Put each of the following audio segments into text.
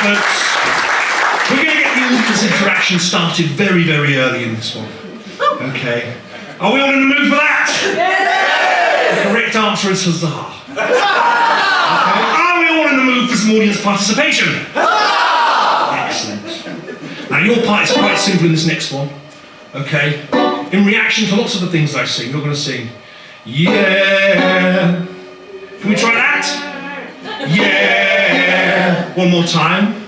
folks. We're going to get the audience interaction started very, very early in this one. Okay. Are we all in the mood for that? Yes! The correct answer is huzzah. Okay. Are we all in the mood for some audience participation? Excellent. Now your part is quite simple in this next one. Okay. In reaction to lots of the things I sing, you're going to sing, yeah. Can we try that? Yeah. One more time.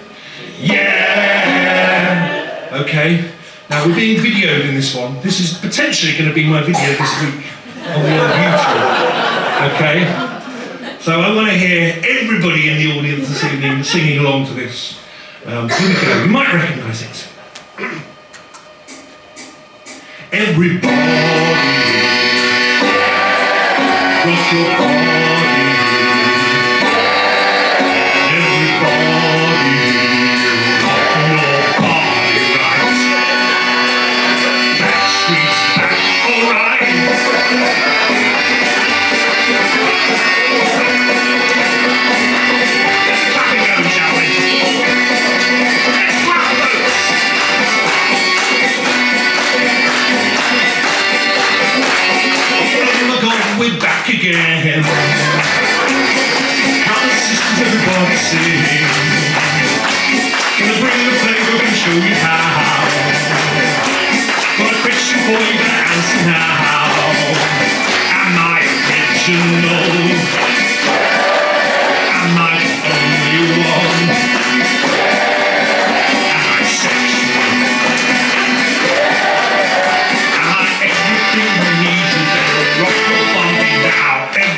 Yeah. Okay. Now we're being videoed in this one. This is potentially going to be my video this week on the old YouTube. Okay. So I want to hear everybody in the audience this evening singing along to this. Um, here we go. You might recognise it. Everybody, rock your body. Again. On, sisters, everybody sing.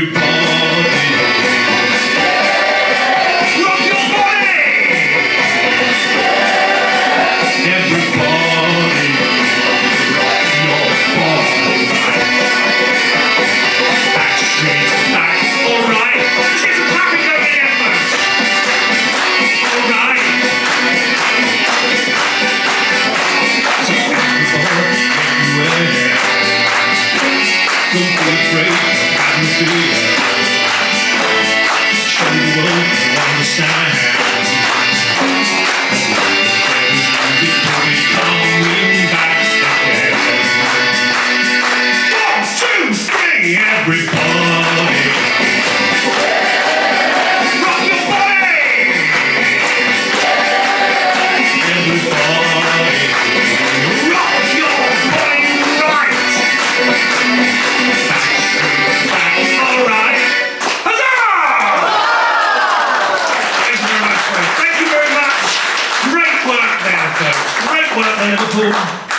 now? Of Liverpool.